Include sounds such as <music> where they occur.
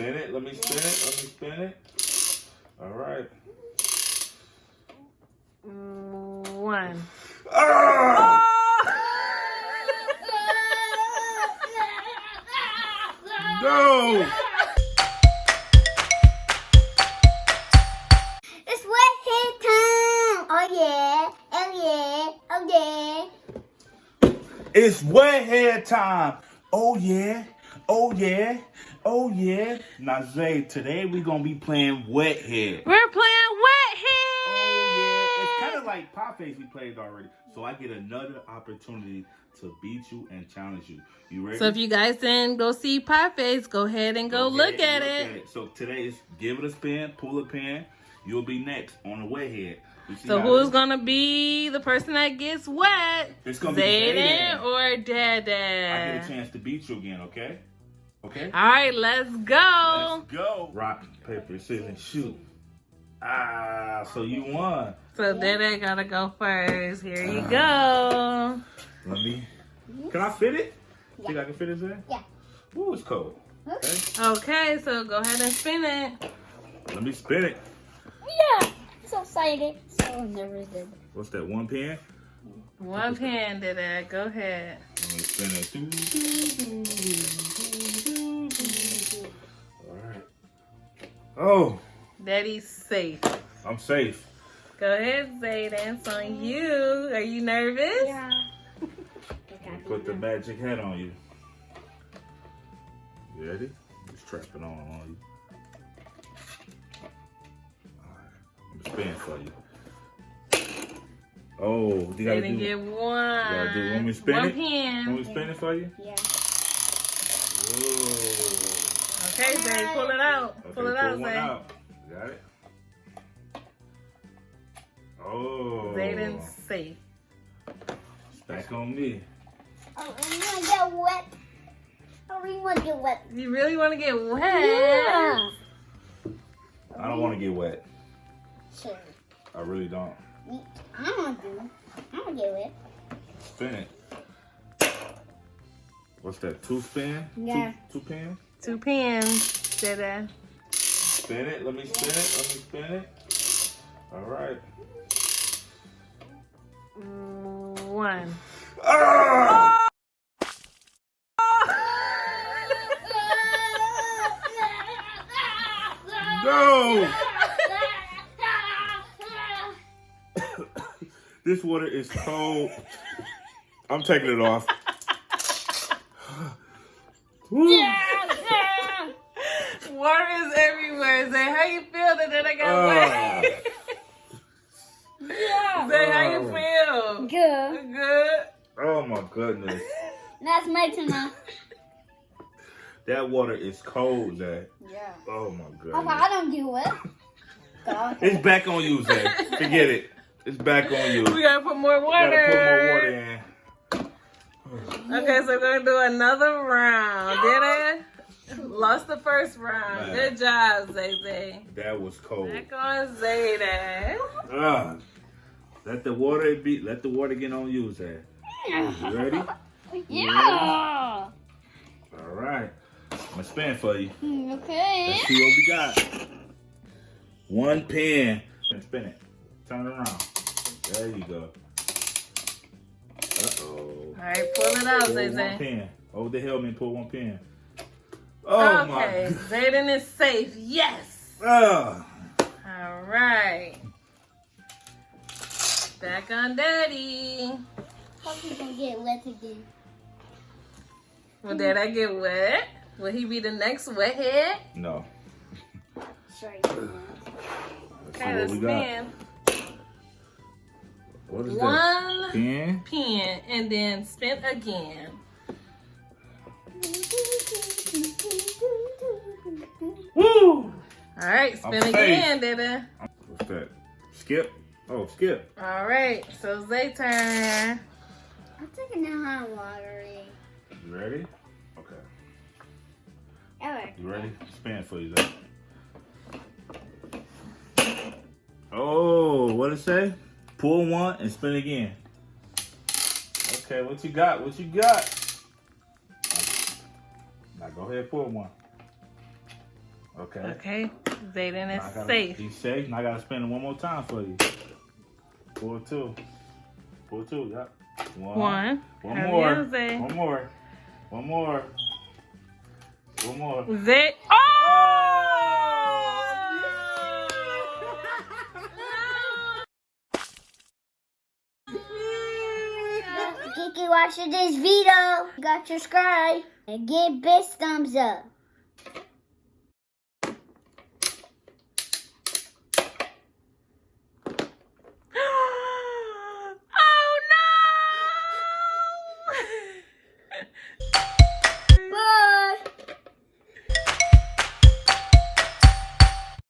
spin it. Let me spin it. Let me spin it. All right. One. Ah! <laughs> No! It's wet hair time. Oh yeah. Oh yeah. Oh yeah. It's wet hair time. Oh yeah. Oh yeah. Oh yeah. Now Zay, today we gonna be playing wet Head. We're playing wet Head. Oh yeah. It's kind of like pop face we played already. So I get another opportunity to beat you and challenge you. You ready? So if you guys didn't go see Pie Face, go ahead and go, look, ahead at, and it. So today is give it a spin, pull a pin. You'll be next on the wet head. So who's this- gonna be the person that gets wet? It's gonna be Zayden or or I get a chance to beat you again, okay? Okay? All right, let's go. Let's go. Rock, paper, scissors, shoot. Ah, so you won. So then I gotta go first. Here you go. Let me. Can I fit it? Yeah. Think I can fit it there? Yeah. Ooh, it's cold. Okay. Okay, so go ahead and spin it. Let me spin it. Yeah. So excited. So nervous. What's that? One pin? One pin, Dada. Go ahead. Let me spin it. Oh, Daddy's safe. I'm safe. Go ahead, Zayden. It's on you. Are you nervous? Yeah. Put the magic hat on you. You ready? Just strap it on on you. Alright, I'm spinning for you. Oh, you gotta Zayden do. get one. gotta do- want me to spin one it? pin. Want me to spin it for you? Yeah. Whoa. Okay, Zay, pull it out. Okay, pull it out, one Zay. out. Got it? Oh. Zayden's safe. It's back on me. Oh, I want to get wet. Oh, I really want to get wet. You really want to get wet? Yeah. I don't want to get wet. Sure. I really don't. I'm gonna do. I'm gonna get wet. Spin it. What's that? Two spin? Yeah. Two, two pin? Two pins, Dada. Spin it. Let me spin it. Let me spin it. All right. One. Ah! No! <coughs> This water is cold. I'm taking it off. Woo. Water is everywhere. Zay, how you feel that then I got Ah. wet? <laughs> Zay, how you feel? Good. Good. Oh my goodness. <laughs> That's my turn. <laughs> That water is cold, Zay. Yeah. Oh my goodness. I don't get wet. God. It's back on you, Zay. Forget it. It's back on you. We gotta put more water. Gotta put more water in. <sighs> Okay, so we're gonna do another round. Did I? Lost the first round. Man. Good job, Zay Zay. That was cold. Back on Zayden. Ah, let the water be. Let the water get on you, Zay. You ready? <laughs> Yeah. All right. I'm gonna spin for you. Okay. Let's see what we got. One pin. And spin it. Turn it around. There you go. Uh oh. All right, pull it out, Pull Zay one Zay. pin. Hold the helmet pull one pin. Oh okay, my. Zayden is safe. Yes. Ah. All right. Back on Daddy. Hope you gonna get wet again. Will Dad I get wet? Will he be the next wet head? No. Sorry. Okay, let's we got. spin. What is that? One Pin. pin and then spin again. <laughs> Woo! All right, spin I'm again, Dada. What's that? Skip. Oh, skip. All right, so Zay turn. I'm taking the hot water. Eh? You ready? Okay. Alright. You ready? Spin for you, though. Oh, what it say? Pull one and spin again. Okay, what you got? What you got? Now go ahead, pull one. Okay. Okay, Zayden Now I is gotta- safe. He's safe. Now I gotta spin it one more time for you. Four two. Four two. Yep. One. One. One Hurry more. up, Zay. One more. One more. One more. Zay. Oh! Kiki watching this video. Got subscribe and give best thumbs up.